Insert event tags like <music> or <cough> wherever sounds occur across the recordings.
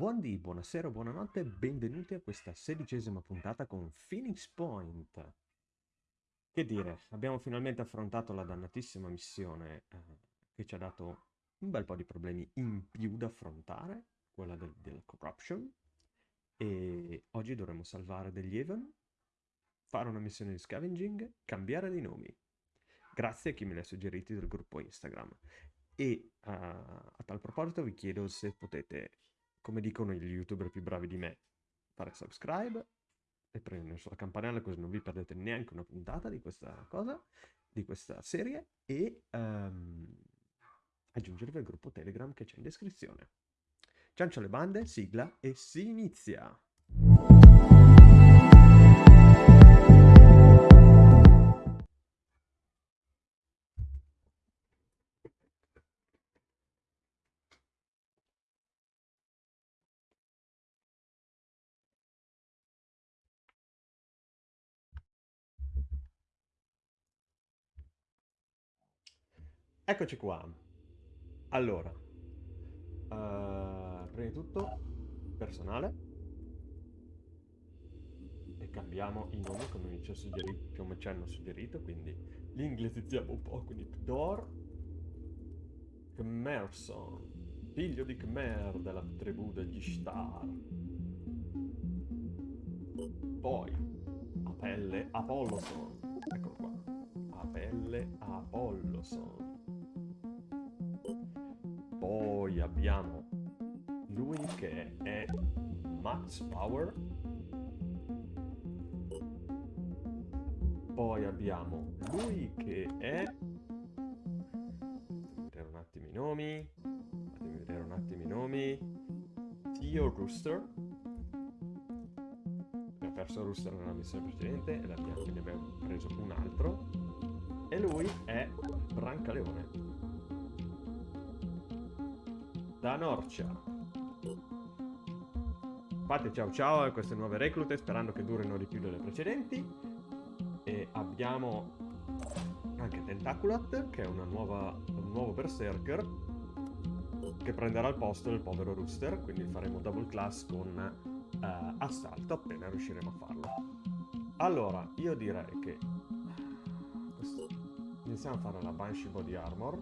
Buondì, buonasera, buonanotte, benvenuti a questa sedicesima puntata con Phoenix Point. Che dire, abbiamo finalmente affrontato la dannatissima missione eh, che ci ha dato un bel po' di problemi in più da affrontare, quella del, della corruption, e oggi dovremo salvare degli Even, fare una missione di scavenging, cambiare dei nomi. Grazie a chi me li ha suggeriti del gruppo Instagram. E uh, a tal proposito vi chiedo se potete, come dicono gli youtuber più bravi di me, fare subscribe e premere sulla campanella così non vi perdete neanche una puntata di questa cosa, di questa serie e um, aggiungervi al gruppo Telegram che c'è in descrizione. Ciancio alle bande, sigla e si inizia! Eccoci qua. Allora, uh, prima di tutto, personale. E cambiamo i nomi come ci, come ci hanno suggerito, quindi li un po', quindi Pdor, Khmerson, figlio di Khmer della tribù degli Shtar. Poi, Apelle Apolloson, eccolo qua, Apelle Apolloson poi abbiamo lui che è Max Power. Poi abbiamo lui che è... vedere un attimo i nomi. Fatemi vedere un attimo i nomi. Theo Rooster. Abbiamo perso Rooster nella missione precedente e ne abbiamo preso un altro. E lui è Brancaleone da Norcia. Fate ciao ciao a queste nuove reclute sperando che durino di più delle precedenti. E abbiamo anche Tentaculat, che è nuova, un nuovo berserker che prenderà il posto del povero Rooster, quindi faremo double class con uh, assalto appena riusciremo a farlo. Allora, io direi che iniziamo a fare la Banshee Body Armor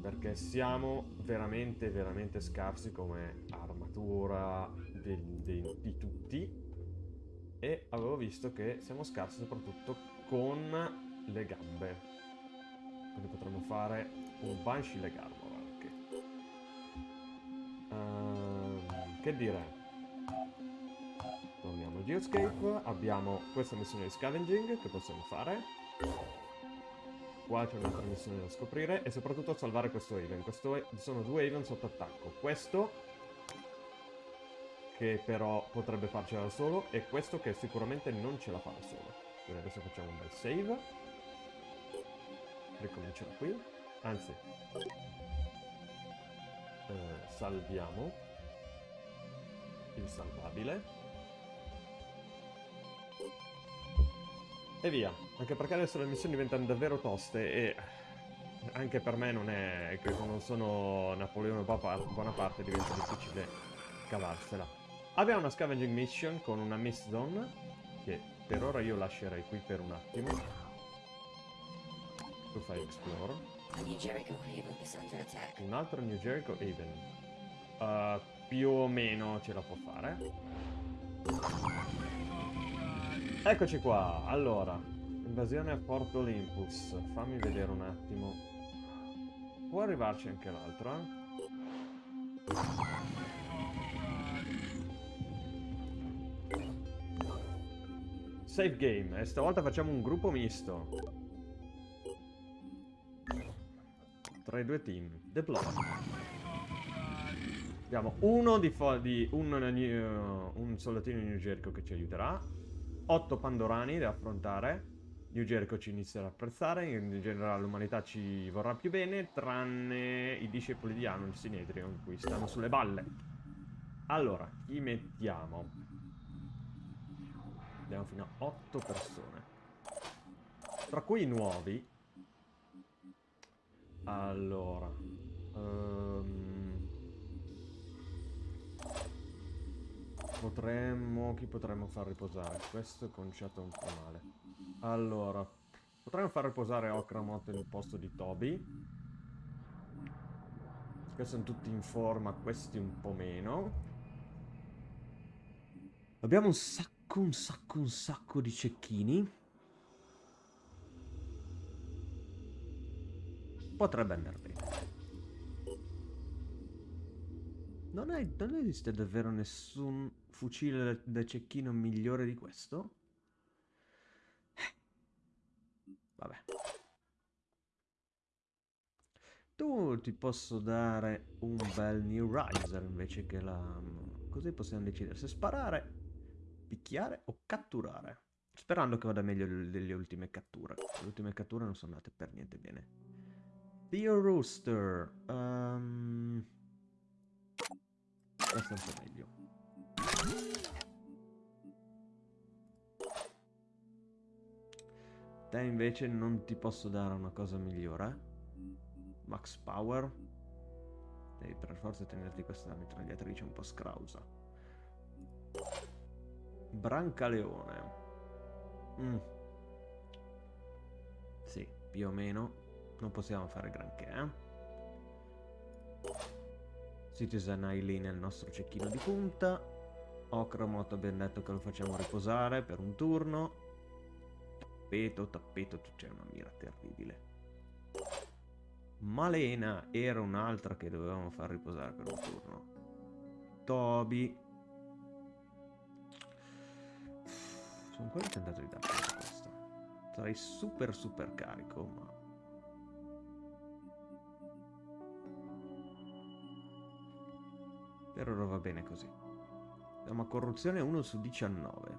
perché siamo veramente, veramente scarsi come armatura di, di, di tutti e avevo visto che siamo scarsi soprattutto con le gambe. Quindi potremmo fare un Banshee leg armor anche. Uh, che dire? Torniamo a Geoscape, abbiamo questa missione di scavenging che possiamo fare. Qua c'è un'altra missione da scoprire e soprattutto salvare questo Haven. Questo sono due Haven sotto attacco. Questo, che però potrebbe farcela da solo, e questo che sicuramente non ce la fa da solo. Quindi adesso facciamo un bel save. Ricominciamo qui. Anzi, eh, salviamo il salvabile. E via. Anche perché adesso le missioni diventano davvero toste e... Anche per me non è... che non sono Napoleone Bonaparte, diventa difficile cavarsela. Abbiamo una scavenging mission con una mist zone, che per ora io lascerei qui per un attimo. Tu fai explore. Un altro New Jericho Haven. Uh, più o meno ce la può fare. Eccoci qua, allora, invasione a Porto Olympus, fammi vedere un attimo. Può arrivarci anche l'altro, eh? Save game, e stavolta facciamo un gruppo misto. Tra i due team. Deploy. Abbiamo uno di, di un, uh, un soldatino Jericho che ci aiuterà 8 Pandorani da affrontare. New Jericho ci inizierà a apprezzare, in generale l'umanità ci vorrà più bene, tranne i discepoli di Anon, il Sinedrio, cui stanno sulle balle. Allora, chi mettiamo? Andiamo fino a 8 persone. Tra cui i nuovi. Allora. Um... potremmo... Chi potremmo far riposare? Questo è conciato un po' male. Allora, potremmo far riposare Okramot nel posto di Toby. Questi sono tutti in forma, questi un po' meno. Abbiamo un sacco, un sacco, un sacco di cecchini. Potrebbe andare bene. Non, è, non esiste davvero nessun fucile da cecchino migliore di questo? Vabbè. Tu ti posso dare un bel New Riser invece che la... Così possiamo decidere se sparare, picchiare o catturare. Sperando che vada meglio delle ultime catture. Le ultime catture non sono andate per niente bene. Theo Rooster. Um... Un po' meglio. Te invece non ti posso dare una cosa migliore. Max Power. Devi per forza tenerti questa mitragliatrice un po' scrausa. Brancaleone. Mm. Sì, più o meno. Non possiamo fare granché, eh? Citizen Eileen è il nostro cecchino di punta. Ocromot abbiamo detto che lo facciamo riposare per un turno. Tappeto, tappeto, c'è una mira terribile. Malena era un'altra che dovevamo far riposare per un turno. Toby. Sono ancora tentato di darti questa. Sarei super super carico, ma... Per ora va bene così. Abbiamo corruzione 1 su 19.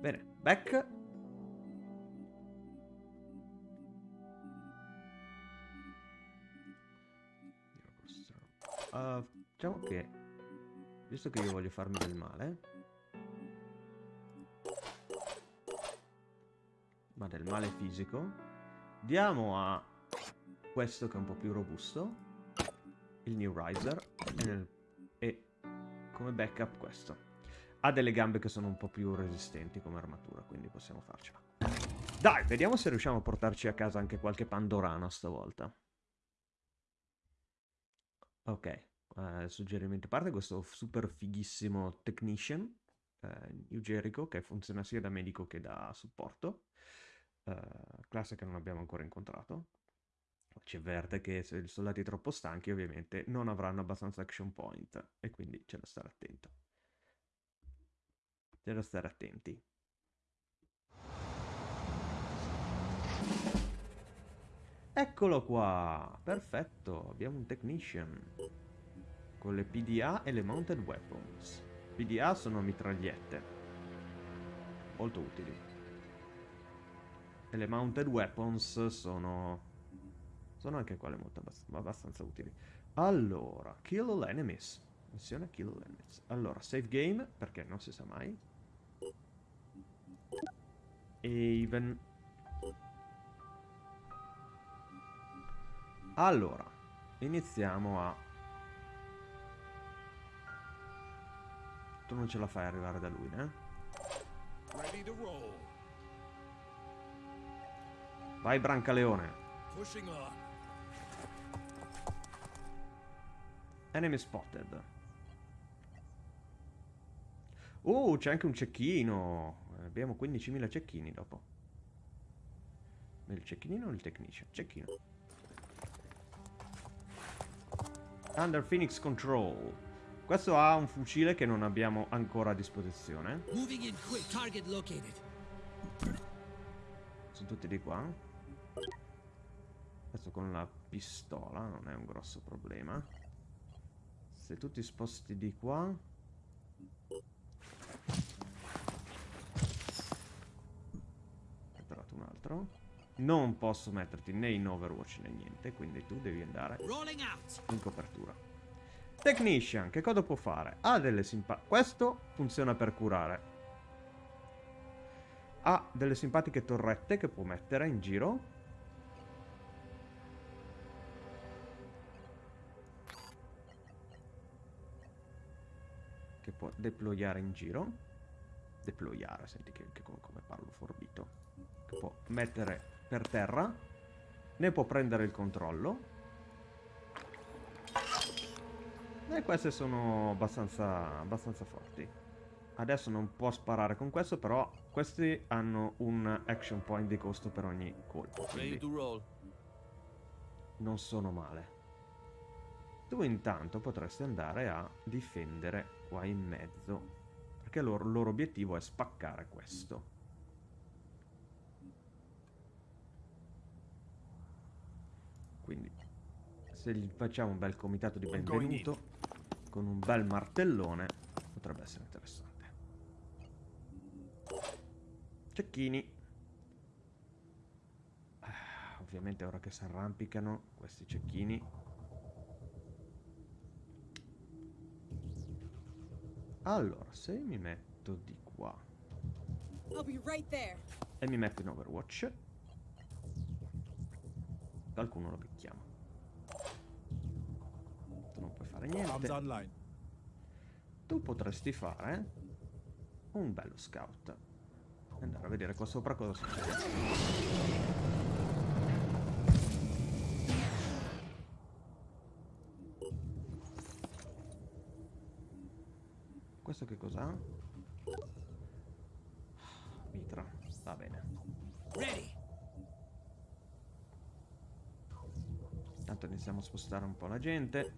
Bene, back Uh, diciamo che, visto che io voglio farmi del male, ma del male fisico, diamo a questo che è un po' più robusto, il New Riser, e, nel, e come backup questo. Ha delle gambe che sono un po' più resistenti come armatura, quindi possiamo farcela. Dai, vediamo se riusciamo a portarci a casa anche qualche Pandorana stavolta. Ok, eh, suggerimento a parte questo super fighissimo Technician, eh, New Jericho, che funziona sia da medico che da supporto, eh, classe che non abbiamo ancora incontrato. Ci avverte che se i soldati troppo stanchi ovviamente non avranno abbastanza action point e quindi c'è da stare attento. C'è da stare attenti. Eccolo qua, perfetto, abbiamo un technician con le PDA e le mounted weapons. PDA sono mitragliette, molto utili. E le mounted weapons sono, sono anche quelle molto abbast abbastanza utili. Allora, kill all enemies. Missione kill all enemies. Allora, save game, perché non si sa mai. Even Allora, iniziamo a... Tu non ce la fai arrivare da lui, eh? Vai Brancaleone. Enemy spotted. Oh, c'è anche un cecchino. Abbiamo 15.000 cecchini dopo. Il cecchinino o il technician? Cecchino. Under Phoenix Control. Questo ha un fucile che non abbiamo ancora a disposizione. Sono tutti di qua. Questo con la pistola non è un grosso problema. Se tu ti sposti di qua... Ho trovato un altro. Non posso metterti né in Overwatch né niente, quindi tu devi andare in copertura. Technician, che cosa può fare? Ha delle simpatiche... Questo funziona per curare. Ha delle simpatiche torrette che può mettere in giro. Deployare in giro. Deployare, senti che, che come, come parlo forbito. Che può mettere per terra. Ne può prendere il controllo. E queste sono abbastanza, abbastanza forti. Adesso non può sparare con questo, però questi hanno un action point di costo per ogni colpo. Quindi non sono male. Tu intanto potresti andare a difendere qua in mezzo. Perché il loro, loro obiettivo è spaccare questo. Quindi se gli facciamo un bel comitato di benvenuto con un bel martellone potrebbe essere interessante. Cecchini. Ah, ovviamente ora che si arrampicano questi cecchini. Allora, se mi metto di qua Right e mi metto in Overwatch, qualcuno lo picchiamo. Tu non puoi fare niente. Tu potresti fare un bello scout andare a vedere qua sopra cosa succede. Questo che cos'ha? Mitra, va bene. Intanto iniziamo a spostare un po' la gente.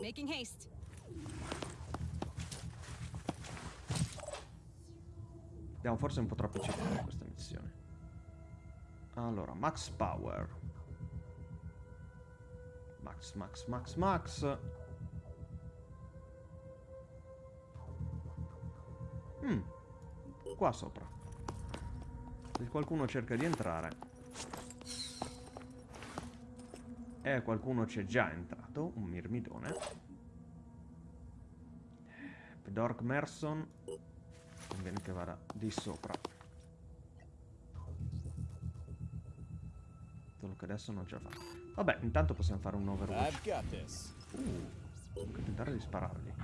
Making haste. Abbiamo forse un po' troppo cercato missione. Allora, max power. Max, max, max, max. Mm. Qua sopra. Se qualcuno cerca di entrare. E qualcuno c'è già entrato, un mirmidone. Dork Merson conviene che vada di sopra solo che adesso non ce la fa. Vabbè intanto possiamo fare un overwatch. Uh, devo tentare di spararli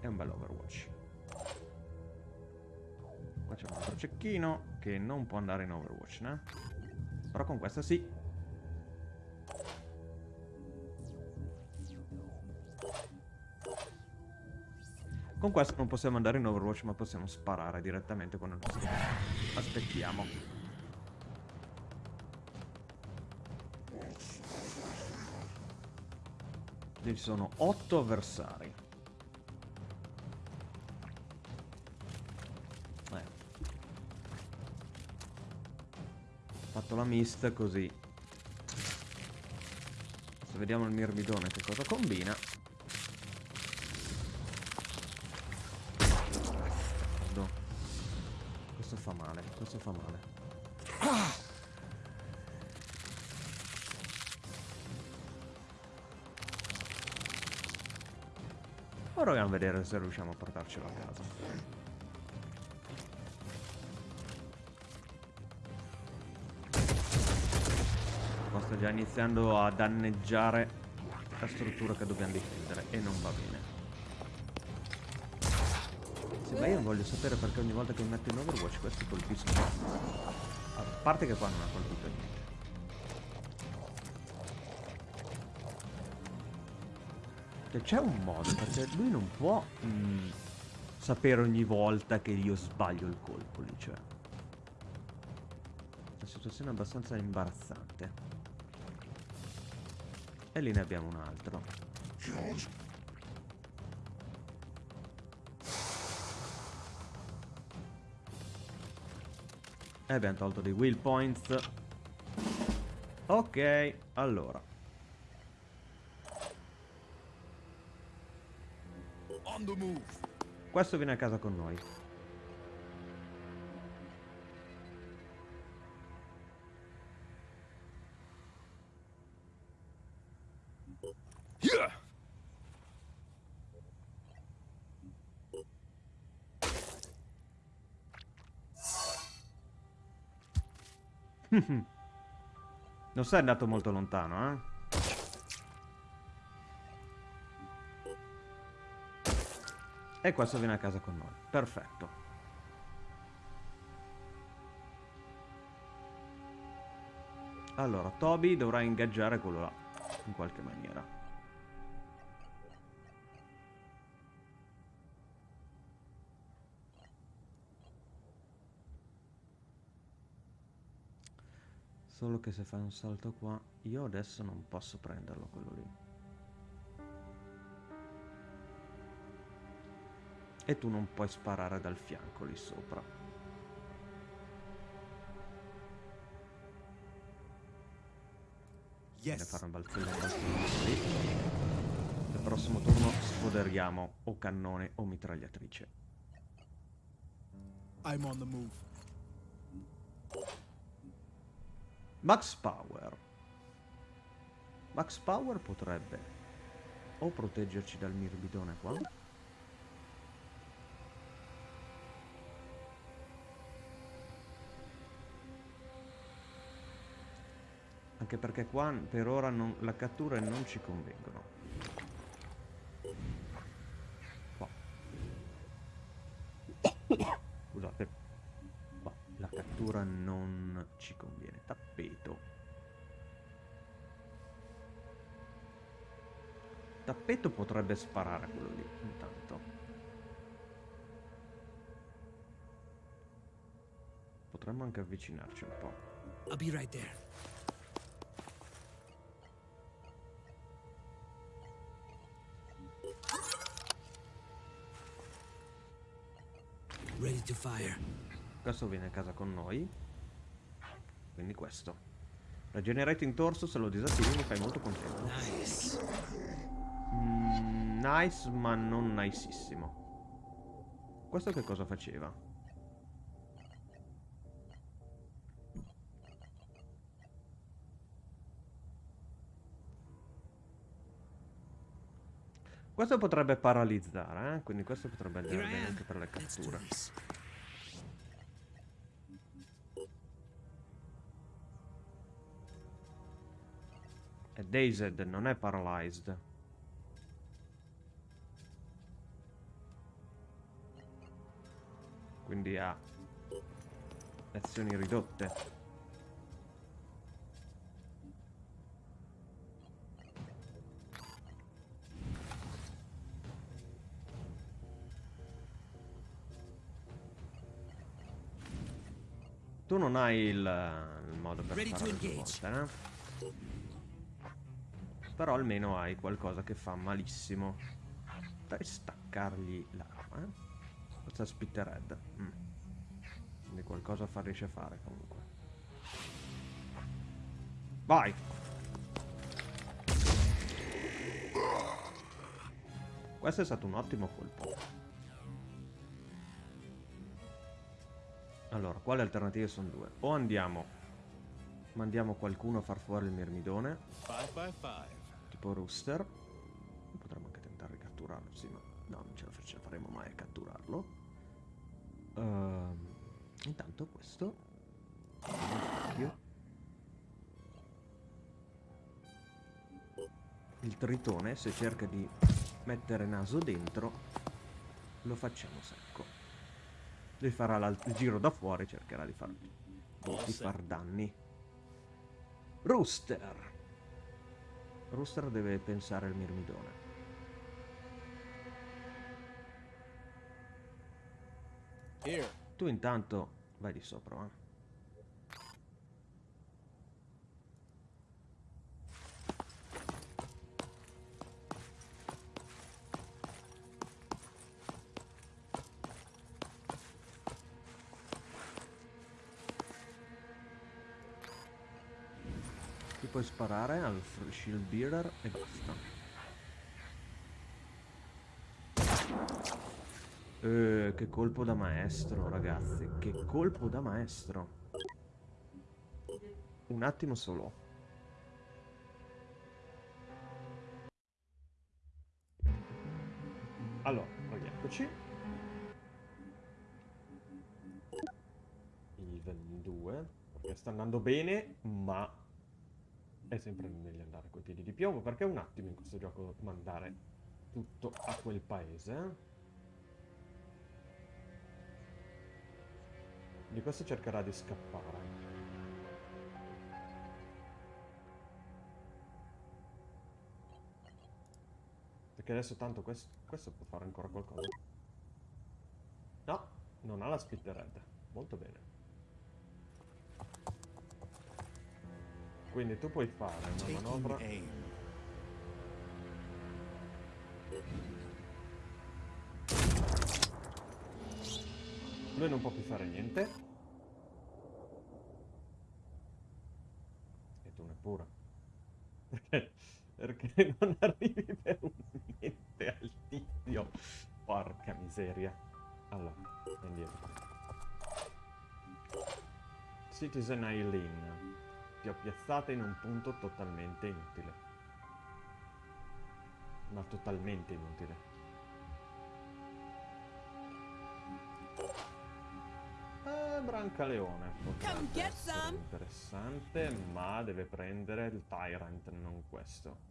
è un bel overwatch. Qua c'è un altro cecchino che non può andare in overwatch né? Però con questa sì. Con questo non possiamo andare in Overwatch, ma possiamo sparare direttamente con il nostro... Aspettiamo. Ci sono 8 avversari. fatto la mist così. Adesso vediamo il mirmidone che cosa combina. Vedere se riusciamo a portarcelo a casa. sta già iniziando a danneggiare la struttura che dobbiamo difendere e non va bene. Sì, ma io voglio sapere perché ogni volta che mi metto in Overwatch questi colpiscono. A parte che qua non ha colpito niente. C'è un modo, perché lui non può mh, mm, sapere ogni volta che io sbaglio il colpo lì, cioè. La situazione è abbastanza imbarazzante. E lì ne abbiamo un altro. E abbiamo tolto dei will points. Ok, allora. Questo viene a casa con noi. <laughs> non sei andato molto lontano, eh? E questo viene a casa con noi. Perfetto. Allora, Toby dovrà ingaggiare quello là, in qualche maniera. Solo che se fai un salto qua, io adesso non posso prenderlo quello lì. E tu non puoi sparare dal fianco lì sopra. Yes. fare un balzello lì. Al prossimo turno sfoderiamo o cannone o mitragliatrice. I'm on the move. Max Power. Max Power potrebbe o proteggerci dal mirbidone qua. Anche perché qua per ora non- la cattura non ci convengono. Qua. Scusate. Qua la cattura non ci conviene. Tappeto. Tappeto potrebbe sparare a quello lì, intanto. Potremmo anche avvicinarci un po'. I'll be right there. Questo viene a casa con noi. Quindi questo. Regenerating torso, se lo disattivi mi fai molto contento. Nice. Mm, nice, ma non nicissimo. Questo che cosa faceva? Questo potrebbe paralizzare, eh? quindi questo potrebbe andare bene anche per le catture. È dazed, non è paralyzed. Quindi ha azioni ridotte. Tu non hai il, il modo per due engage. volte, eh? Però almeno hai qualcosa che fa malissimo. Dai staccargli l'arma, eh? È Spittered. Mm. Quindi qualcosa fa, riesce a fare comunque. Vai! Questo è stato un ottimo colpo. Allora, quali alternative sono due? O andiamo, mandiamo qualcuno a far fuori il mirmidone, Five by five. Tipo Rooster. Potremmo anche tentare di catturarlo, sì, ma no, non ce la, ce la faremo mai a catturarlo. Ehm, intanto questo. Occhio. Il tritone, se cerca di mettere naso dentro, lo facciamo secco. Lui farà il giro da fuori, cercherà di far, di far danni. Rooster! Rooster deve pensare al mirmidone. Tu intanto vai di sopra, eh. Sparare al shield bearer e basta. Eh, che colpo da maestro, ragazzi. Che colpo da maestro. Un attimo solo. Allora, rieccoci. Even 2. Perché sta andando bene, ma è sempre meglio andare coi piedi di piombo, perché un attimo in questo gioco mandare tutto a quel paese. eh. Di questo cercherà di scappare. Perché adesso tanto questo, questo può fare ancora qualcosa. No, non ha la red. Molto bene. Quindi tu puoi fare una manovra... Lui non può più fare niente. E tu neppure. Perché, <laughs> perché non arrivi per un niente al tizio. Porca miseria. Allora, indietro. Citizen Eileen. Ho piazzata in un punto totalmente inutile. Ma totalmente inutile. Eh, Brancaleone. essere some. Interessante, ma deve prendere il Tyrant, non questo.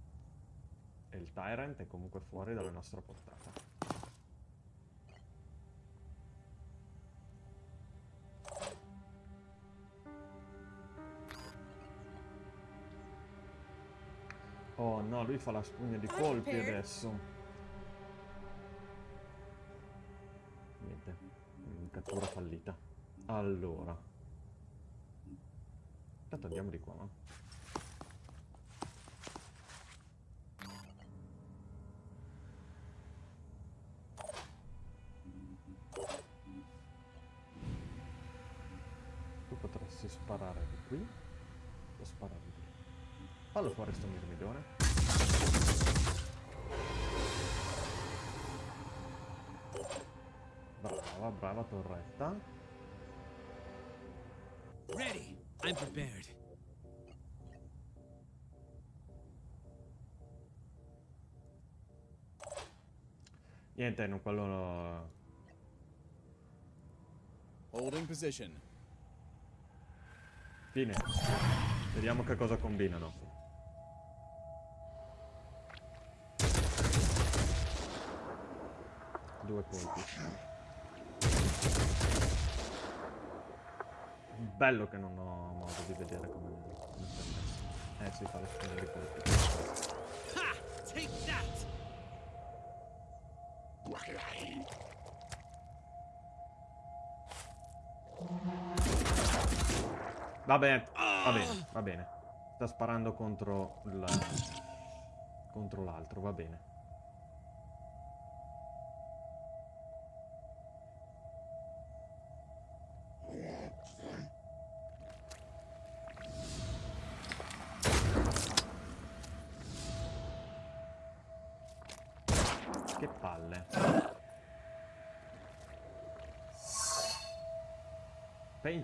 E il Tyrant è comunque fuori dalla nostra portata. Oh no, lui fa la spugna di colpi Prepared. adesso. Niente, cattura fallita. Allora. Intanto andiamo di qua, no? Brava, torretta. Ready. I'm prepared. Niente, non quello... Holding position. Fine. Vediamo che cosa combinano. Due colpi. Bello che non ho modo di vedere come... si è messo. Eh sì, fa le spine di colpi. Ha! Take that! Va bene, va bene, va bene. Sta sparando contro il... contro l'altro, va bene.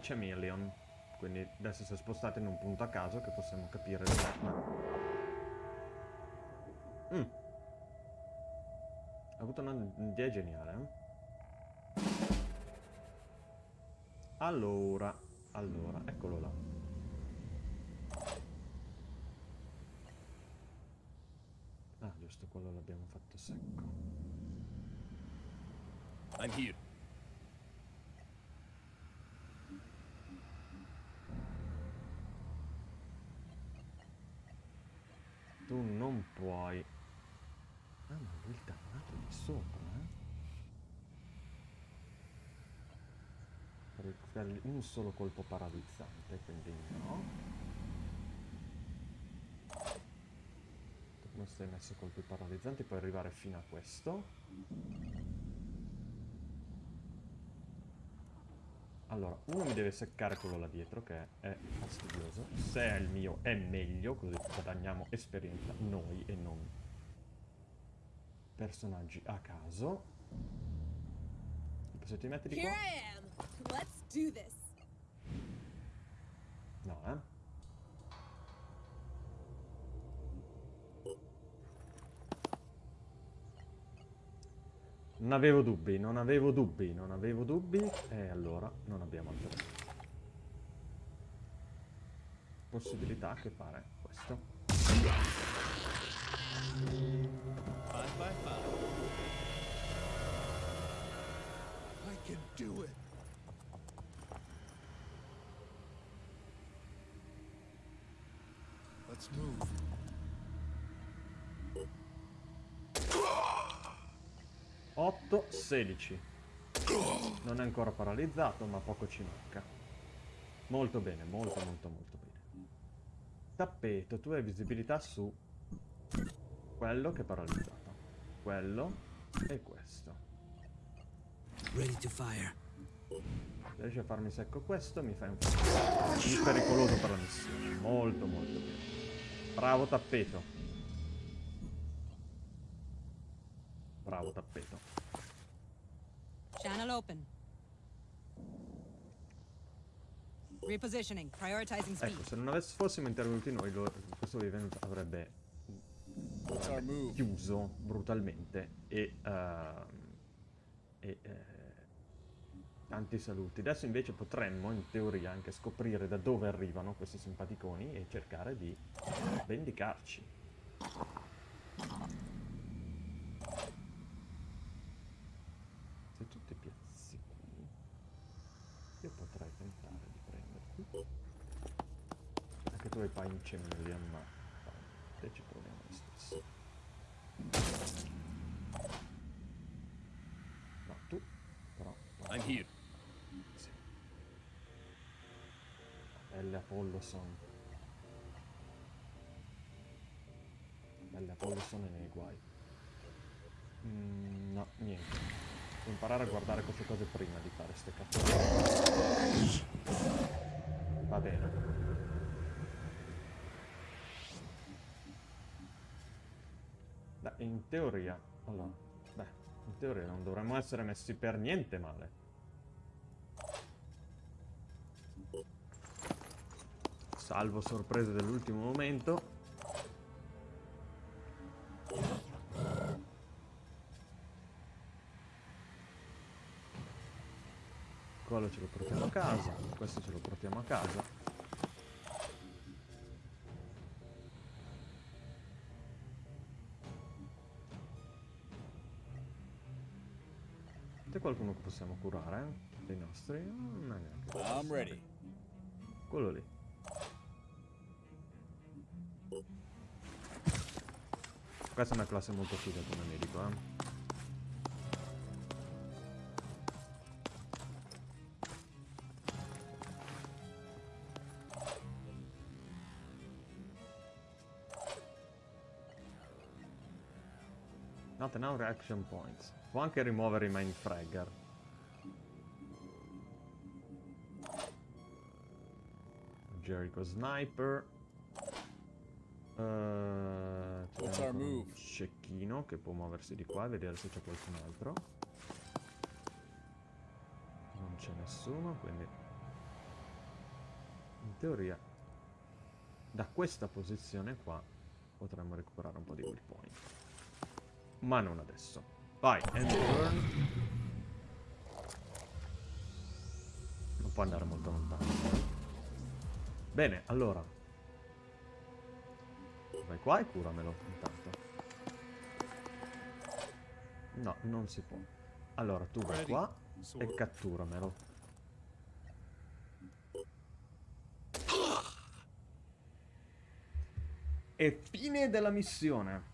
Chameleon. Quindi adesso si è spostato in un punto a caso che possiamo capire dov'è. ma- Mm. Ha avuto un'idea geniale. eh? Allora, allora, eccolo là. Ah, giusto, quello l'abbiamo fatto secco. I'm here. Tu non puoi. Ah, ma lui il dannato di sopra, eh? Un solo colpo paralizzante, quindi no. Non stai messo colpi paralizzanti, puoi arrivare fino a questo. Allora, uno mi deve seccare quello là dietro, che è fastidioso. Se è il mio è meglio, così guadagniamo esperienza noi e non personaggi a caso. Se ti metti di qua... Let's do this. No, eh. Non avevo dubbi, non avevo dubbi, non avevo dubbi. E allora non abbiamo altro. possibilità che fare questo. Five by five. I can do it. Let's move. 8, 16. Non è ancora paralizzato, ma poco ci manca. Molto bene, molto molto molto bene. Tappeto, tu hai visibilità su quello che è paralizzato. Quello e questo. Ready to fire. Se riesci a farmi secco questo, mi fai un po' pericoloso per la missione. Molto molto bene. Bravo tappeto. Bravo tappeto. Channel open. Repositioning. Prioritizing speed. Ecco, se non avess- fossimo intervenuti noi, lo- questo event avrebbe chiuso brutalmente e, ehm, e eh, tanti saluti. Adesso invece potremmo, in teoria, anche scoprire da dove arrivano questi simpaticoni e cercare di vendicarci. Se tu ti piazzi qui, io potrei tentare di prenderti. Anche tu hai Chameleon, ma te ci proviamo lo stesso. No, tu, però... I'm here. Sì. Belle Apolloson. Belle Apolloson e nei guai. Mm, no, niente. Devo imparare a guardare queste cose prima di fare ste cazzo. Va bene. Beh, in teoria... Allora, beh, in teoria non dovremmo essere messi per niente male. Salvo sorprese dell'ultimo momento. Quello ce lo portiamo a casa, questo ce lo portiamo a casa. C'è qualcuno che possiamo curare? eh? Dei nostri? Non è neanche. I'm ready. Quello lì. Questa è una classe molto figa come medico, eh. Not enough reaction points. Può anche rimuovere i mind fragger. Jericho Sniper. Eh, What's c'è our ancora un move? Cecchino che può muoversi di qua e vedere se c'è qualcun altro. Non c'è nessuno, quindi... In teoria, da questa posizione qua potremmo recuperare un po' di will point. Ma non adesso. Vai, end turn. Non può andare molto lontano. Bene, allora. Vai qua e curamelo intanto. No, non si può. Allora, tu vai qua e catturamelo. E fine della missione.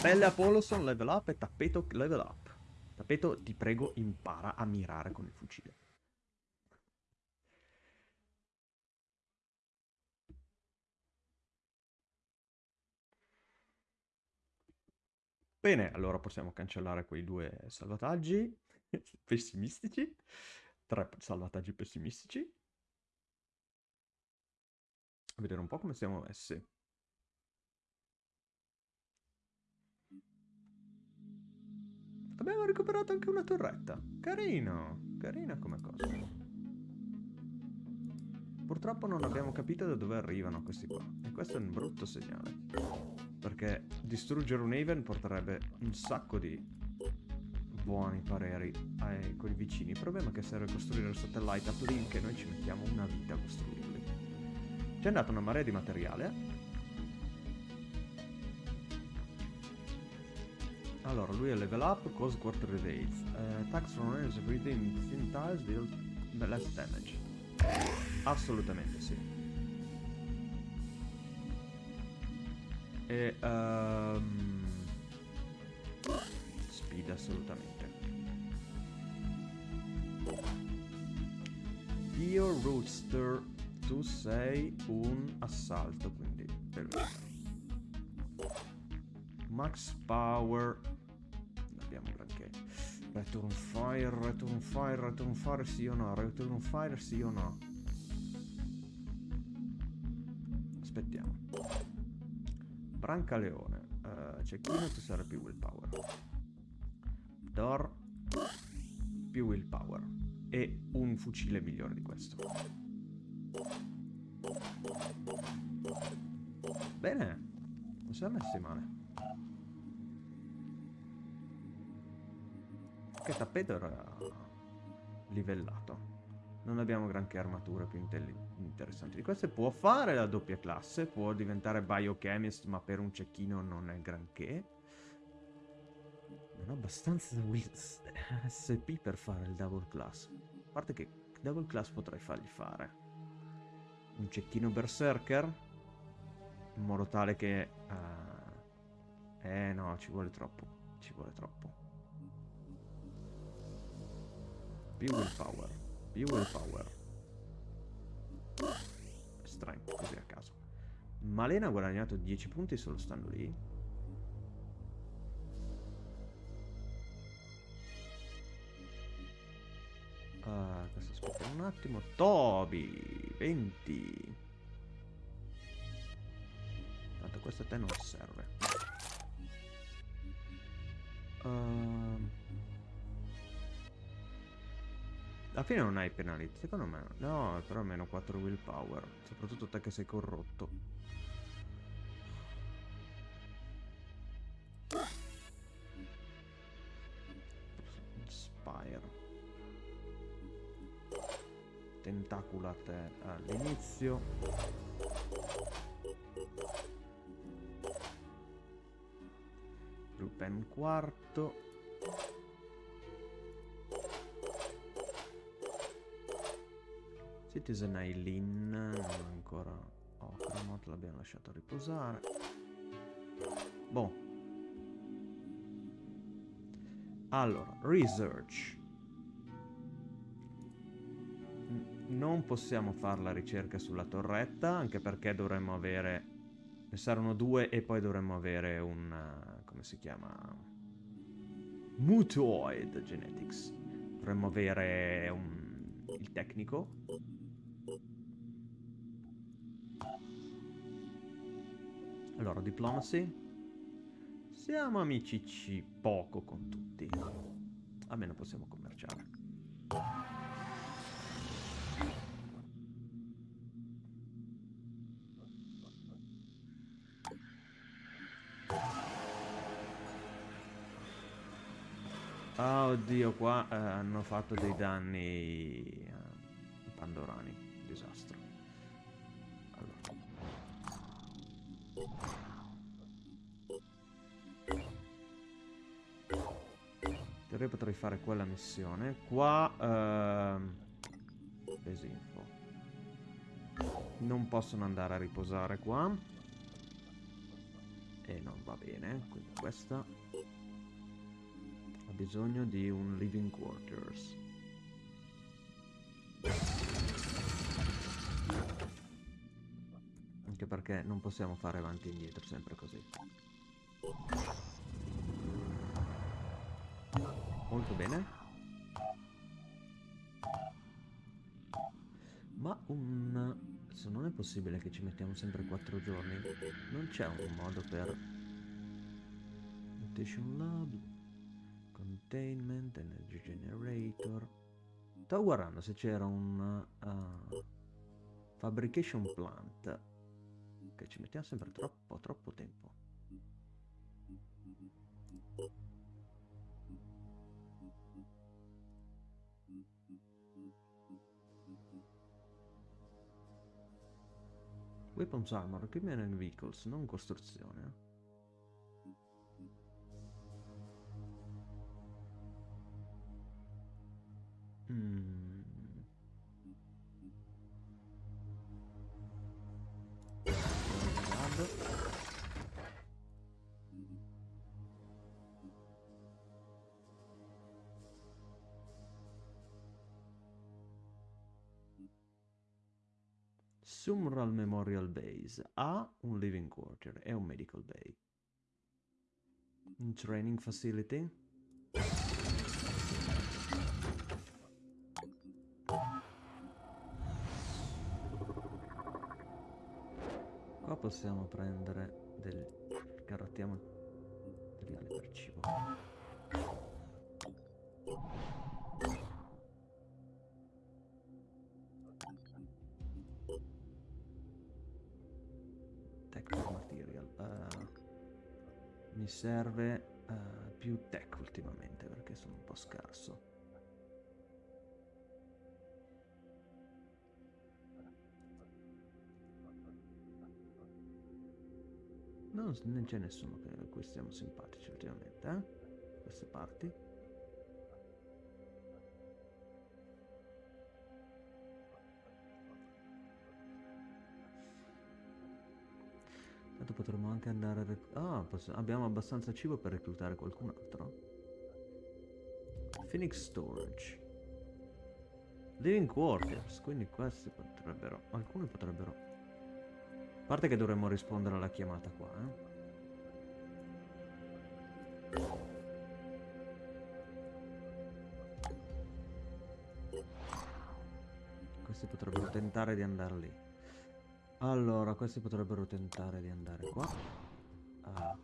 Pelle Apolloson level up e tappeto level up. Tappeto, ti prego, impara a mirare con il fucile. Bene, allora possiamo cancellare quei due salvataggi <laughs> pessimistici. Tre salvataggi pessimistici. Vedere un po' come siamo messi. Abbiamo recuperato anche una torretta. Carino, carina come cosa. Purtroppo non abbiamo capito da dove arrivano questi qua. E questo è un brutto segnale. Perché distruggere un Haven porterebbe un sacco di buoni pareri ai, con i vicini. Il problema è che serve costruire il satellite uplink e noi ci mettiamo una vita a costruirli. Ci è andata una marea di materiale. Allora, lui è level up, cause quarter evades. Uh, attacks from within thin tiles deal less damage. Assolutamente sì. E... ehm, speed assolutamente. Io Roadster, tu sei un assalto, quindi per me. Max Power. Non abbiamo granché. Return Fire, Return Fire, Return Fire sì o no? Return Fire sì o no? Brancaleone. Uh, cecchino tu sarai più willpower. Door più willpower. E un fucile migliore di questo. Bene. Non siamo messi male. Che tappeto era livellato. Non abbiamo granché armature più interessanti di queste. Può fare la doppia classe, può diventare biochemist, ma per un cecchino non è granché. Non ho abbastanza SP per fare il double class. A parte che double class potrei fargli fare. Un cecchino berserker. In modo tale che... eh, eh no, ci vuole troppo. Ci vuole troppo. Più willpower. Più willpower. Strength, così a caso. Malena ha guadagnato 10 punti solo stando lì. Ah, questo aspetta un attimo. Toby, 20. Tanto questo a te non serve. Ehm. Alla fine non hai penalità, secondo me. No, però meno 4 willpower. Soprattutto te che sei corrotto. Spire. Tentaculate all'inizio. Rupen quarto. Citizen Eileen non ancora Ocromot l'abbiamo lasciato riposare. Boh. Allora research. Non possiamo fare la ricerca sulla torretta anche perché dovremmo avere ne saranno due e poi dovremmo avere un come si chiama? Mutoid genetics. Dovremmo avere un il tecnico Allora, diplomacy. Siamo amicici poco con tutti. Almeno possiamo commerciare. Ah, oddio, qua eh, hanno fatto dei danni eh, pandorani. Disastro. Teoria potrei fare quella missione. Qua... ehm, Desinfo. Non possono andare a riposare qua. E non va bene. Quindi questa... Ha bisogno di un living quarters. Anche perché non possiamo fare avanti e indietro sempre così. Molto bene. Ma un... Se non è possibile che ci mettiamo sempre 4 giorni, non c'è un modo per... Mutation Lab, Containment, Energy Generator... Stavo guardando se c'era un... uh, fabrication Plant che ci mettiamo sempre troppo, troppo tempo. Weapons Armor, Equipment and Vehicles, non costruzione. Mm. Guardo. Sumral Memorial Base ha un living quarter e un medical bay. Un training facility. Qua possiamo prendere del garottiamo materiale per cibo. Mi serve eh, più tech ultimamente perché sono un po' scarso. Non, non c'è nessuno che a cui stiamo simpatici ultimamente, eh? Queste parti. Anche andare a... rec- Ah, poss- abbiamo abbastanza cibo per reclutare qualcun altro. Phoenix Storage. Living Quarters, quindi questi potrebbero... Alcuni potrebbero... A parte che dovremmo rispondere alla chiamata qua, eh. Questi potrebbero tentare di andare lì. Allora, questi potrebbero tentare di andare qua. Ah.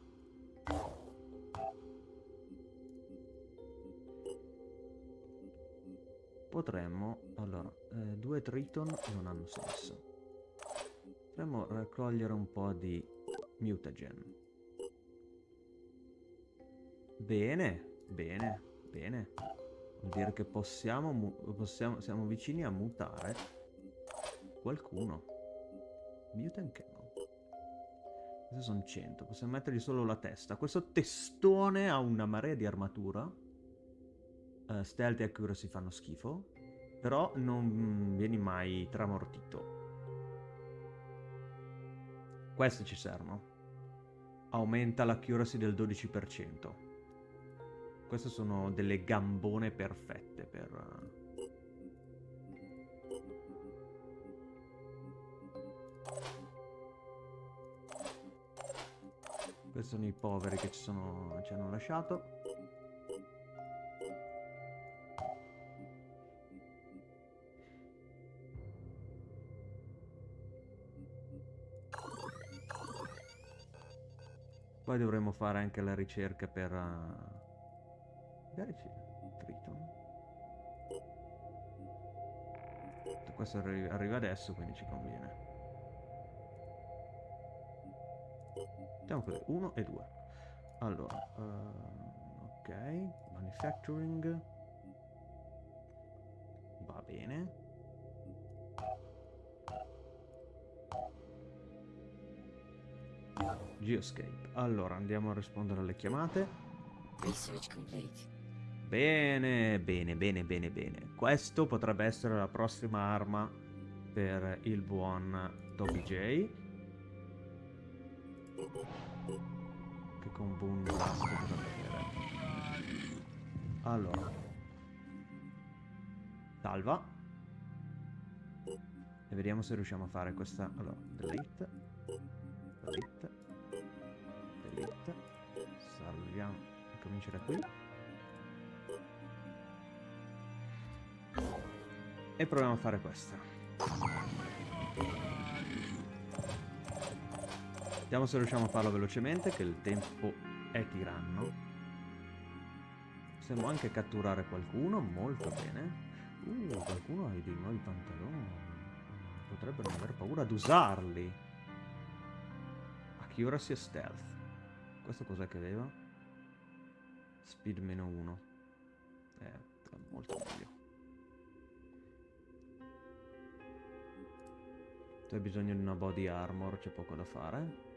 Potremmo... Allora, eh, due Triton non hanno senso. Potremmo raccogliere un po' di mutagen. Bene, bene, bene. Vuol dire che possiamo, possiamo siamo vicini a mutare qualcuno. Mutant Camel. Questi sono 100, possiamo mettergli solo la testa. Questo testone ha una marea di armatura. Eh, stealth e accuracy fanno schifo. Però non vieni mai tramortito. Questi ci servono. Aumenta l'accuracy del 12%. Queste sono delle gambone perfette per... Questi sono i poveri che ci, sono, ci hanno lasciato. Poi dovremmo fare anche la ricerca per... uh, Magari c'è Triton. Questo arri- arriva adesso, quindi ci conviene. Mettiamo così, 1 e 2. Allora, ehm, ok, manufacturing. Va bene. Geoscape. Allora, andiamo a rispondere alle chiamate. Research complete. Bene, bene, bene, bene, bene. Questo potrebbe essere la prossima arma per il buon Toby J. Che con Boom Blast potrebbe avere. Allora. Salva. E vediamo se riusciamo a fare questa. Allora, delete. Delete. Delete. Salviamo. Comincia da qui. E proviamo a fare questa. Vediamo se riusciamo a farlo velocemente, che il tempo è tiranno. Possiamo anche catturare qualcuno, molto bene. Uh, qualcuno ha dei nuovi pantaloni. Potrebbe non aver paura ad usarli. Accuracy e stealth. Questo cos'è che aveva? Speed meno 1. Eh, molto meglio. Tu hai bisogno di una body armor, c'è poco da fare.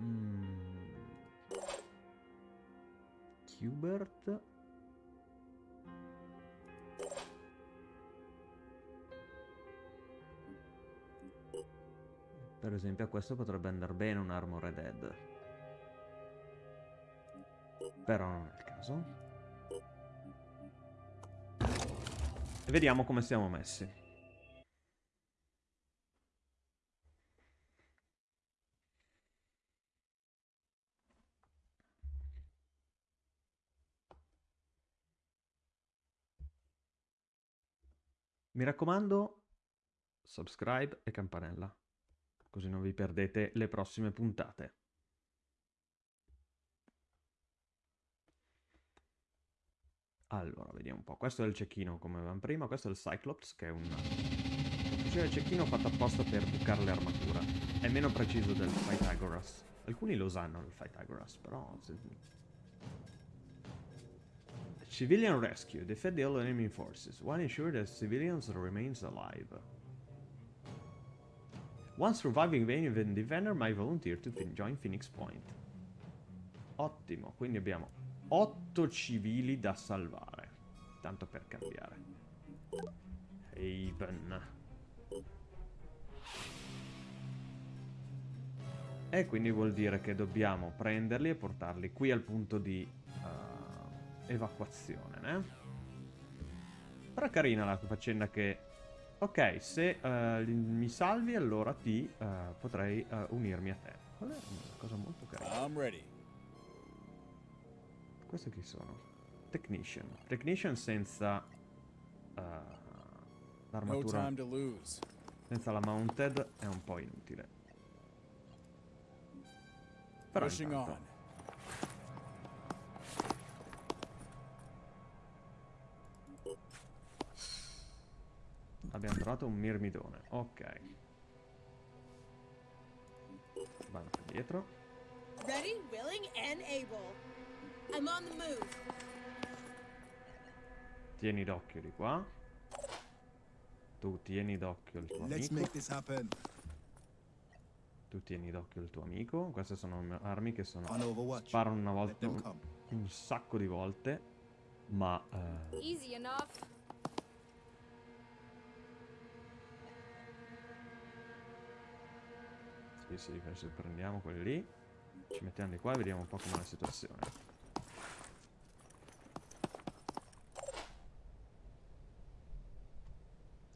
Mm. Qbert. Per esempio a questo potrebbe andare bene un Armored Head. Però non è il caso. E vediamo come siamo messi. Mi raccomando, subscribe e campanella, così non vi perdete le prossime puntate. Allora, vediamo un po'. Questo è il cecchino, come avevamo prima. Questo è il Cyclops, che è un... fucile cecchino fatto apposta per bucare le armature. È meno preciso del Pythagoras. Alcuni lo sanno, il Pythagoras, però... Civilian rescue. Defend all enemy forces. One ensure that civilians remains alive. One surviving Venus defender might volunteer to join Phoenix Point. Ottimo, quindi abbiamo 8 civili da salvare. Tanto per cambiare. Haven. E quindi vuol dire che dobbiamo prenderli e portarli qui al punto di uh, evacuazione, né? Però è carina la faccenda che... Ok, se uh, mi salvi allora ti uh, potrei unirmi a te. Quella è una cosa molto carina. I'm ready. Questi chi sono? Technician. Technician senza uh, l'armatura. senza la mounted è un po' inutile. Però Pushing intanto, abbiamo trovato un mirmidone. Ok. Vanno dietro. Ready, willing, and able. I'm on the move. Tieni d'occhio di qua. Tu tieni d'occhio il tuo Let's amico. make this happen. Tu tieni d'occhio il tuo amico. Queste sono armi che sono... Sparano una volta... Un, un sacco di volte. Ma... eh, Sì, sì, adesso prendiamo quelli lì. Ci mettiamo di qua e vediamo un po' com'è la situazione.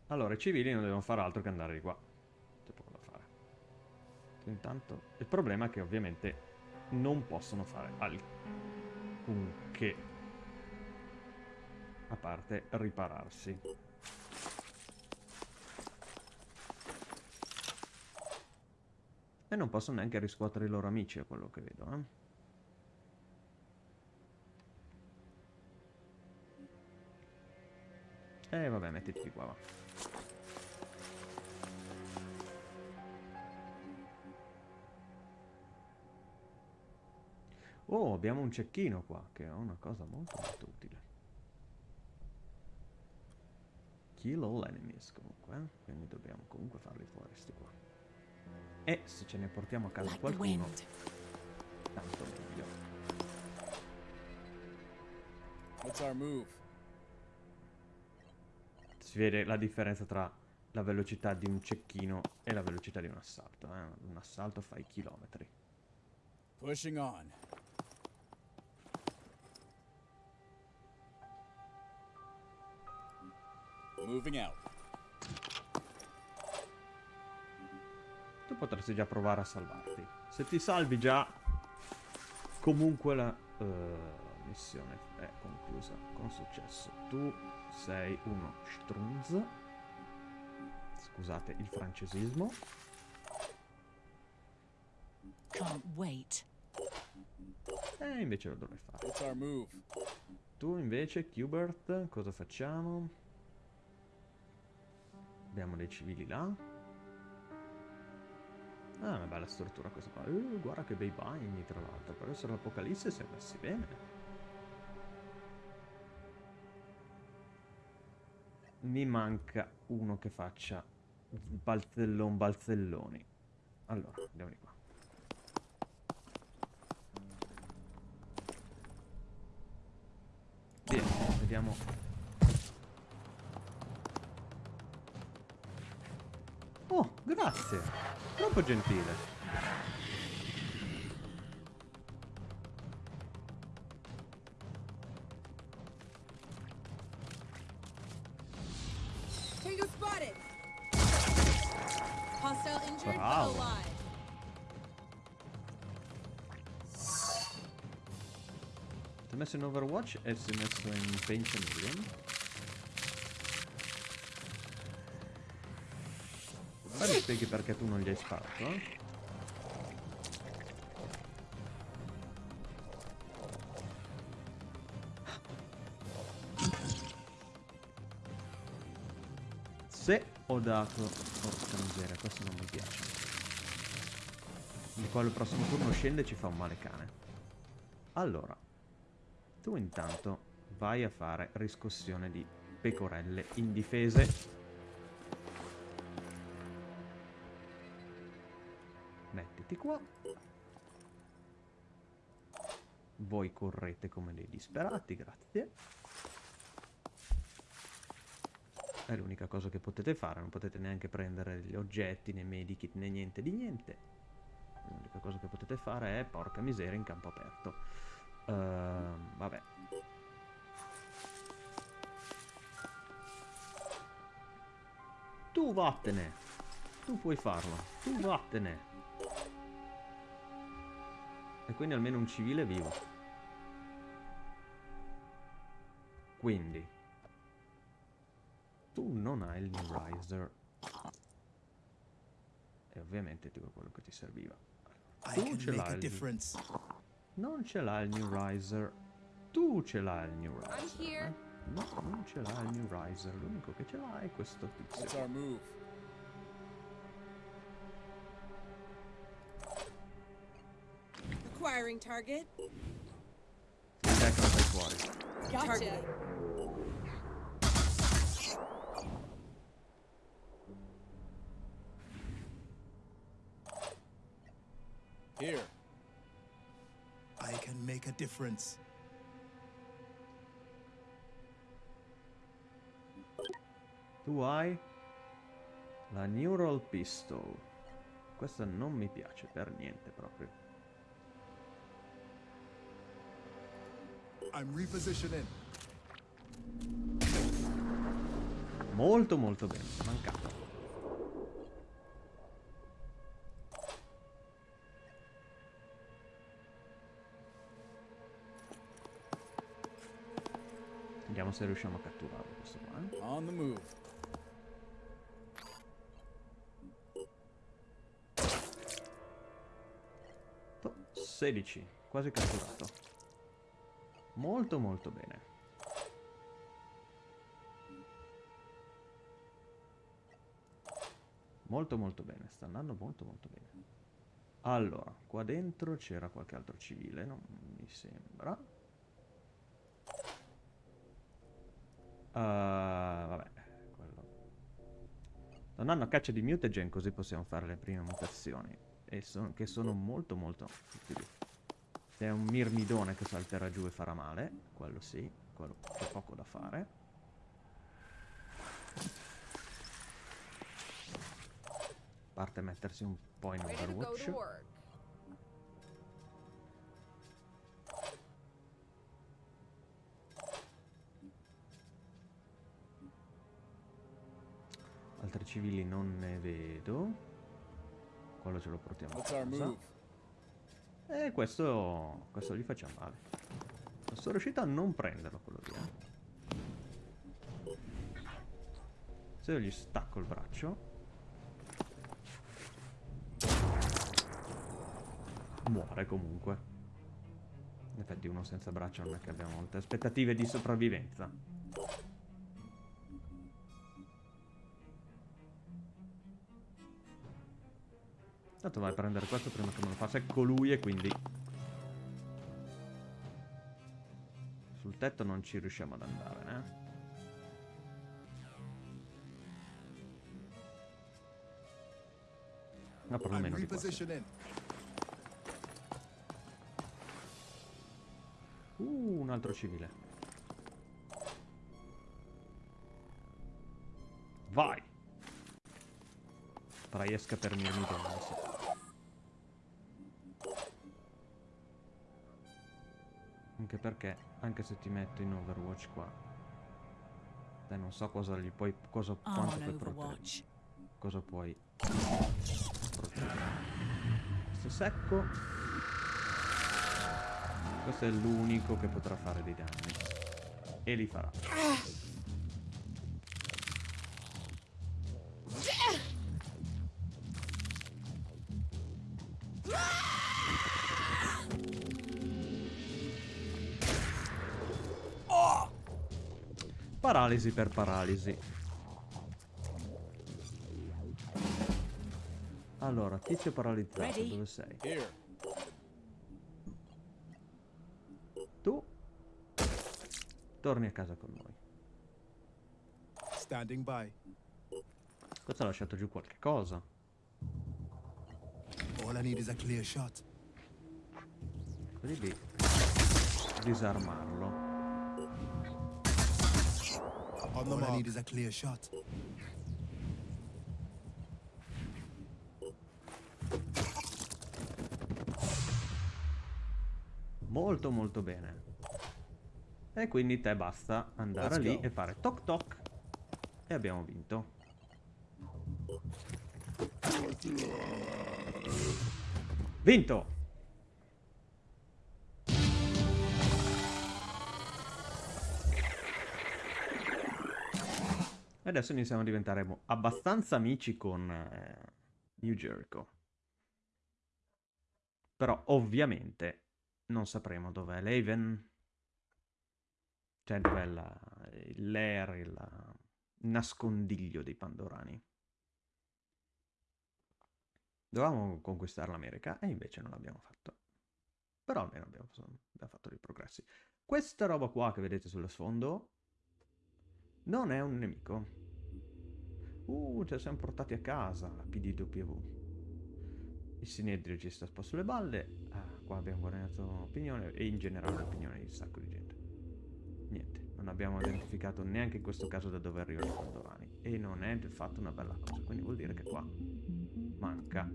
Allora, i civili non devono fare altro che andare di qua. C'è poco da fare. Intanto, il problema è che ovviamente non possono fare alcunché. A parte ripararsi. E non possono neanche riscuotere i loro amici, a quello che vedo, eh. E vabbè, mettiti qua, va. Oh, abbiamo un cecchino qua, che è una cosa molto molto utile. Kill all enemies, comunque, eh? Quindi dobbiamo comunque farli fuori, sti qua. E se ce ne portiamo a casa qualcuno, tanto meglio. Si vede la differenza tra la velocità di un cecchino e la velocità di un assalto. Eh? Un assalto fa i chilometri. Pushing on. Moving out. Tu potresti già provare a salvarti. Se ti salvi già, comunque la eh, missione è conclusa con successo. Tu sei uno strunz. Scusate il francesismo. Can't wait. E invece lo dovrei fare. What's our move? Tu invece, Qbert, cosa facciamo? Abbiamo dei civili là. Ah, una bella struttura questa qua. Uh, guarda che bei bagni, tra l'altro. Per essere l'Apocalisse si è messi bene. mi manca uno che faccia balzellon balzelloni. Allora, andiamo di qua. Via, vediamo. Grazie. Troppo gentile. Bravo. Si è messo in Overwatch e si è messo in Paint Chameleon. Spieghi perché tu non gli hai sparato? eh? Se ho dato... Porca miseria, questo non mi piace. Il quale il prossimo turno scende e ci fa un male cane. Allora, tu intanto vai a fare riscossione di pecorelle indifese. Voi correte come dei disperati, grazie. È l'unica cosa che potete fare, non potete neanche prendere gli oggetti, né medikit, né niente di niente. L'unica cosa che potete fare è, porca miseria, in campo aperto. Ehm, vabbè. Tu vattene. Tu puoi farlo. Tu vattene. E quindi almeno un civile vivo. Quindi. Tu non hai il New Riser. E ovviamente ti quello che ti serviva. Tu ce l'hai il-. Non ce l'ha il New Riser. Tu ce l'hai il New Riser. Eh? No, non ce l'ha il New Riser. L'unico che ce l'ha è questo tizio. Our move? Acquiring target. Te che lo fai fuori. Gotcha. Here. I can make a difference. Tu hai la Neural Pistol. Questa non mi piace per niente proprio. I'm repositioning. Molto molto bene. Mancata. Vediamo se riusciamo a catturarlo questo qua. eh. On the move. To- 16, quasi catturato. Molto molto bene. Molto molto bene, sta andando molto molto bene. Allora, qua dentro c'era qualche altro civile, non mi sembra. Ah, vabbè, quello. Sto andando a caccia di mutagen così possiamo fare le prime mutazioni. E son- che sono molto molto utili. Se è un mirmidone che salterà giù e farà male, quello sì, quello c'è poco da fare. A parte mettersi un po' in Overwatch. Altri civili non ne vedo. Quello ce lo portiamo a casa. E questo, questo gli facciamo male. Sono riuscito a non prenderlo quello lì. Se io gli stacco il braccio. Muore comunque. In effetti uno senza braccio non è che abbiamo molte aspettative di sopravvivenza. Tanto vai a prendere questo prima che me lo faccia. Ecco lui e quindi... Sul tetto non ci riusciamo ad andare, eh. No, perlomeno di qua. Uh, un altro civile. Riesca per mirmi bene, sì. Anche perché, anche se ti metto in Overwatch qua, te non so cosa gli puoi, cosa, I'm quanto puoi proteggere. Cosa puoi proteggere. Questo secco. Questo è l'unico che potrà fare dei danni. E li farà. Paralisi per paralisi. Allora, tizio paralizzato, Ready? dove sei? Here. Tu torni a casa con noi. Standing by. Questo ha lasciato giù qualche cosa. All I need is a clear shot. Quelli lì. Disarmarlo. On the All I mark. need is a clear shot. Molto molto bene. E quindi te basta andare Let's lì go. e fare toc toc. E abbiamo vinto. Vinto! E adesso iniziamo a diventare abbastanza amici con eh, New Jericho. Però ovviamente non sapremo dov'è l'Haven. Cioè dov'è la, lair, il nascondiglio dei Pandorani. Dovevamo conquistare l'America e invece non l'abbiamo fatto. Però almeno abbiamo, abbiamo fatto dei progressi. Questa roba qua che vedete sullo sfondo non è un nemico. Uh, ce la siamo portati a casa, la PDW. Il Sinedrio ci sta po' sulle balle. Ah, qua abbiamo guadagnato opinione e in generale opinione di un sacco di gente. Niente, non abbiamo identificato neanche in questo caso da dove arrivano i Pandorani. E non è affatto una bella cosa, quindi vuol dire che qua manca.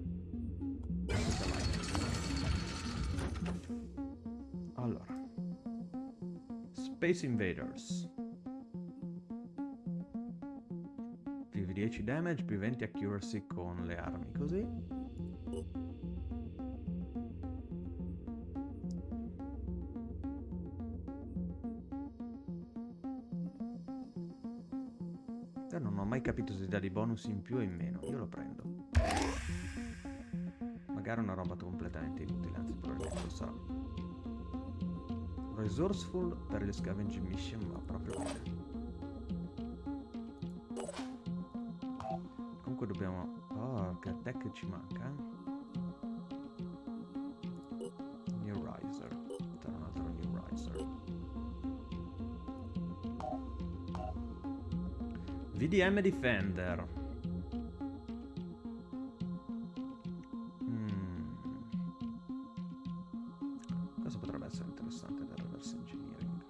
Allora. Space Invaders. 10 damage, più 20 accuracy con le armi, così. Io non ho mai capito se dà dei bonus in più o in meno. Io lo prendo. Magari una roba completamente inutile, anzi probabilmente lo sarà. Resourceful per le scavenging mission va proprio bene. Comunque dobbiamo... Oh, che attack ci manca. New Riser. C'era un altro New Riser. VDM Defender. Mm. Cosa potrebbe essere interessante? Fare reverse engineering.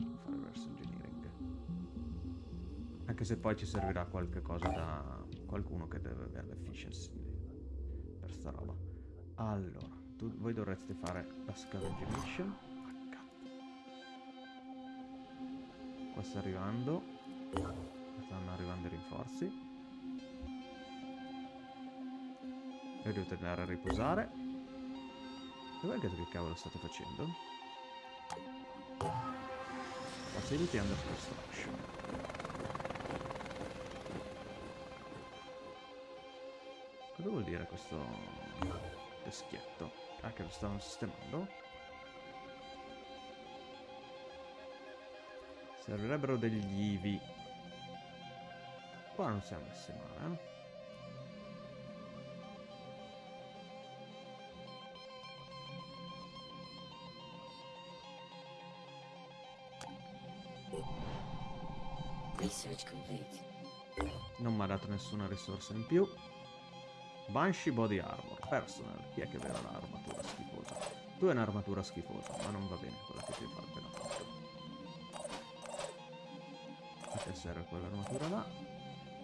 Anche se poi ci servirà qualche cosa da qualcuno che deve avere l'efficiency per sta roba. Allora, tu- voi dovreste fare la scavenging mission. Qua sta arrivando. Stanno arrivando i rinforzi. E dovete andare a riposare. Voi che che cavolo state facendo? Facility under construction. Dire questo teschietto? Ah, che lo stavano sistemando? Servirebbero degli IVI. Qua non siamo messi male, eh? Non mi ha dato nessuna risorsa in più. Banshee Body Armor. Personal. Chi è che aveva l'armatura schifosa? Tu hai un'armatura schifosa, ma non va bene quella che ti fa appena fatto. A te serve quell'armatura là.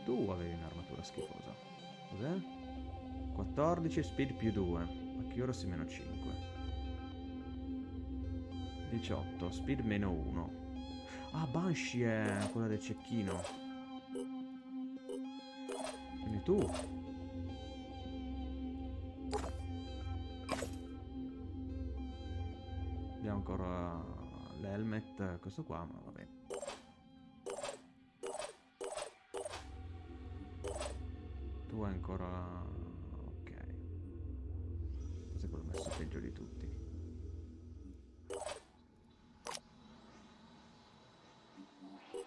Tu avevi un'armatura schifosa. Cos'è? 14 speed più 2. Accuracy meno 5. 18 speed meno 1. Ah, Banshee è quella del cecchino. Quindi tu. Ancora l'helmet, questo qua, ma va bene. Tu hai ancora... ok. Questo è quello messo peggio di tutti.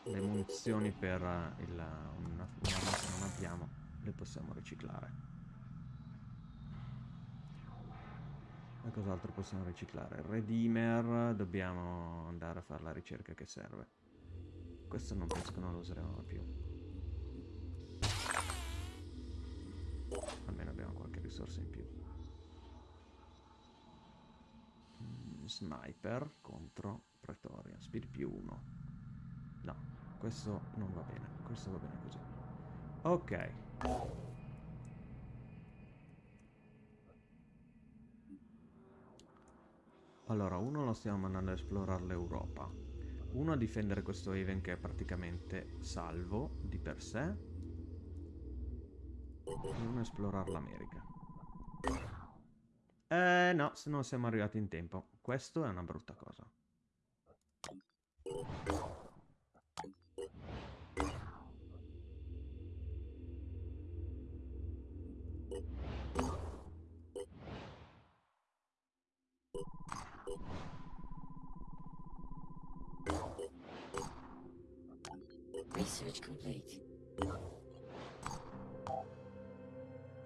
Le munizioni per il, una, un'arma che non abbiamo le possiamo riciclare. E cos'altro possiamo riciclare? Redeemer, dobbiamo andare a fare la ricerca che serve. Questo non penso che non lo useremo più. Almeno abbiamo qualche risorsa in più. Mm, Sniper contro Pretoria. Speed più 1. No, questo non va bene. Questo va bene così. Ok. Allora, uno lo stiamo mandando a esplorare l'Europa. Uno a difendere questo Haven che è praticamente salvo di per sé. E uno a esplorare l'America. Eh no, se non siamo arrivati in tempo. Questo è una brutta cosa.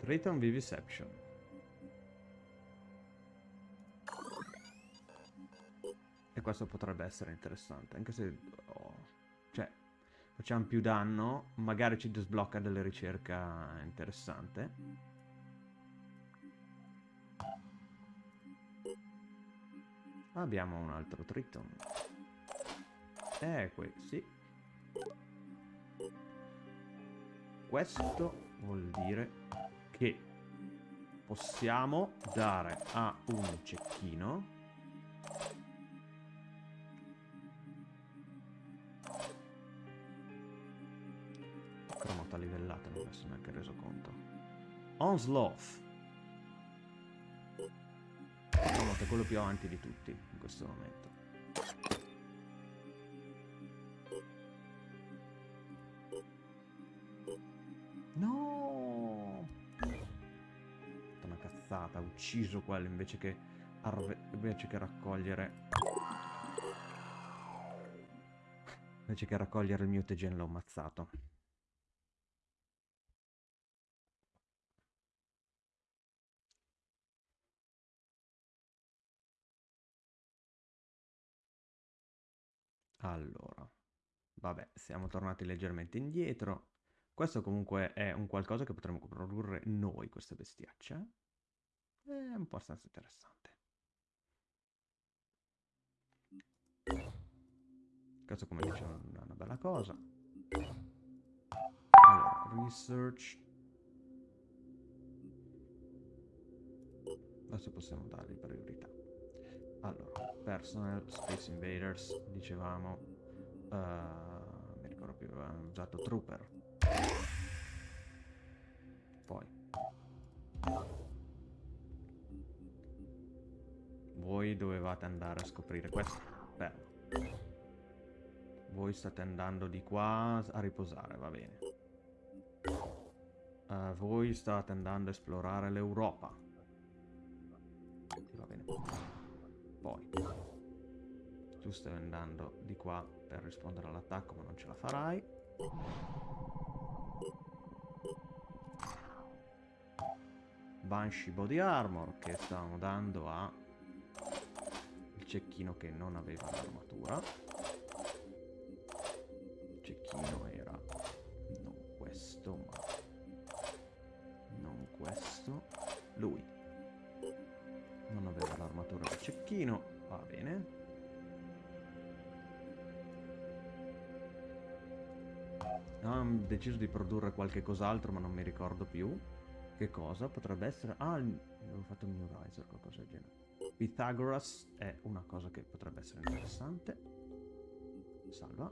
Triton Vivisection. E questo potrebbe essere interessante, anche se... oh, cioè, facciamo più danno, magari ci sblocca delle ricerche interessante. Abbiamo un altro Triton. Eh, qui, sì. Questo vuol dire che possiamo dare a un cecchino. Cromata livellata non mi sono neanche reso conto Onslaught Cromata è quello più avanti di tutti in questo momento ucciso quello invece che, invece che raccogliere... Invece che raccogliere il mutagen l'ho ammazzato. Allora, vabbè, siamo tornati leggermente indietro. Questo comunque è un qualcosa che potremmo produrre noi, queste bestiacce. È un po' abbastanza interessante. Questo come dicevo è una bella cosa. Allora, research. Adesso possiamo dargli priorità. Allora, personal, space invaders, dicevamo. Uh, mi ricordo più, avevamo usato trooper. Poi. Voi dovevate andare a scoprire questo. Bello. Voi state andando di qua a riposare, va bene. Uh, voi state andando a esplorare l'Europa. Va bene. Poi. Tu stai andando di qua per rispondere all'attacco, ma non ce la farai. Banshee Body Armor che stavamo dando a cecchino che non aveva l'armatura. Il cecchino era non questo, ma non questo. Lui non aveva l'armatura del cecchino, va bene. Ah, ho deciso di produrre qualche cos'altro, ma non mi ricordo più. Che cosa? Potrebbe essere... Ah, avevo fatto un New Riser, qualcosa del genere. Pythagoras è una cosa che potrebbe essere interessante. Salva.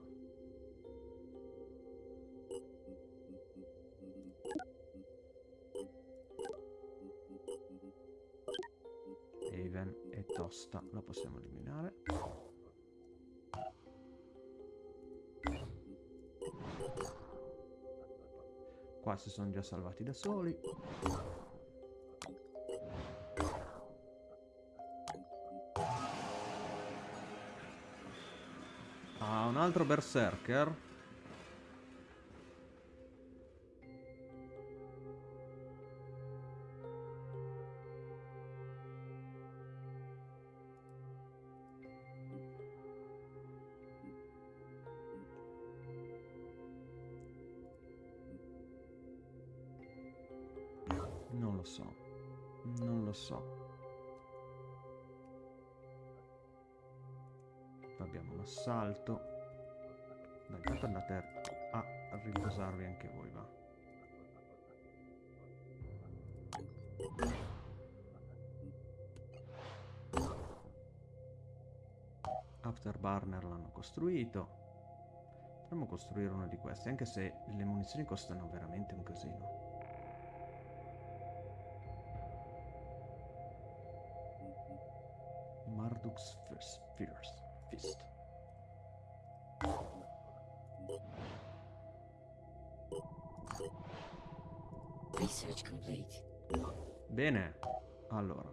Haven e Tosta la possiamo eliminare. Qua si sono già salvati da soli. Altro berserker. Non lo so. Non lo so. Abbiamo un assalto. Dai, intanto andate a, riposarvi anche voi, va. Afterburner l'hanno costruito. Potremmo costruire uno di questi, anche se le munizioni costano veramente un casino. Marduk's Fist. Fist. Bene, allora.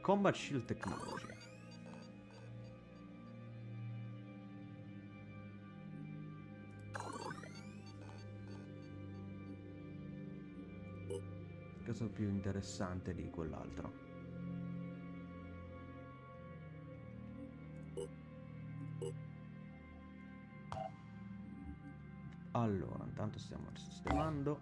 Combat Shield Technology. Cosa più interessante di quell'altro? Allora, intanto stiamo sistemando.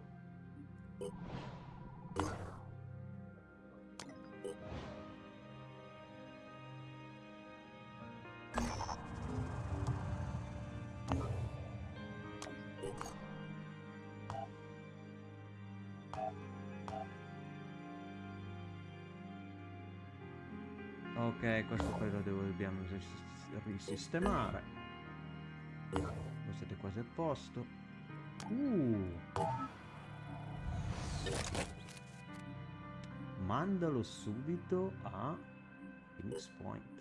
Ok, questo poi lo dobbiamo ris- risistemare. Voi siete quasi a posto. Uh. Mandalo subito a Phoenix Point.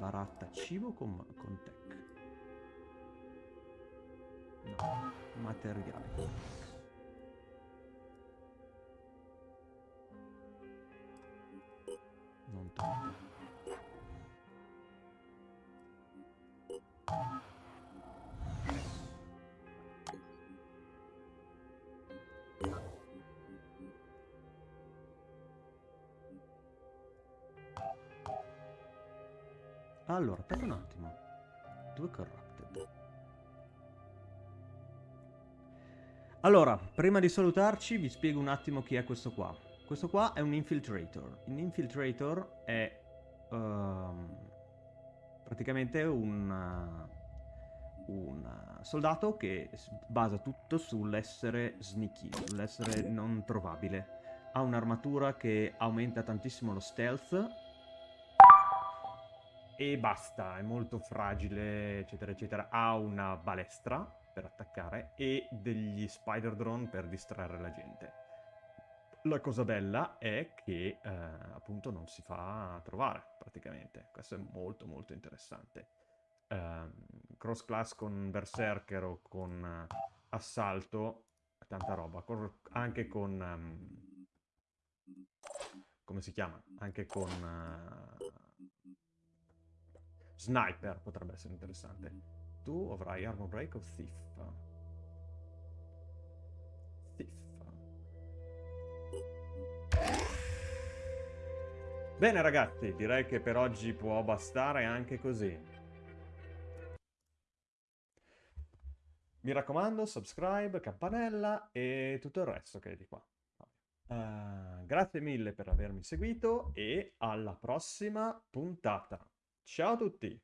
Baratta cibo con, con tech. No, materiali. Non tanto. Allora, aspetta un attimo. Due corrupted. Allora, prima di salutarci vi spiego un attimo chi è questo qua. Questo qua è un infiltrator. Un infiltrator è ehm, praticamente un, un soldato che basa tutto sull'essere sneaky, sull'essere non trovabile. Ha un'armatura che aumenta tantissimo lo stealth e basta, è molto fragile, eccetera, eccetera. Ha una balestra per attaccare e degli spider drone per distrarre la gente. La cosa bella è che eh, appunto non si fa trovare praticamente. Questo è molto molto interessante. Ehm, cross class con Berserker o con eh, Assalto, tanta roba. Cor- anche con... ehm, come si chiama? Anche con... eh, Sniper potrebbe essere interessante. Tu avrai Armor Break o Thief? Thief. Bene ragazzi, direi che per oggi può bastare anche così. Mi raccomando, subscribe, campanella e tutto il resto che è di qua. Uh, grazie mille per avermi seguito e alla prossima puntata. Ciao a tutti!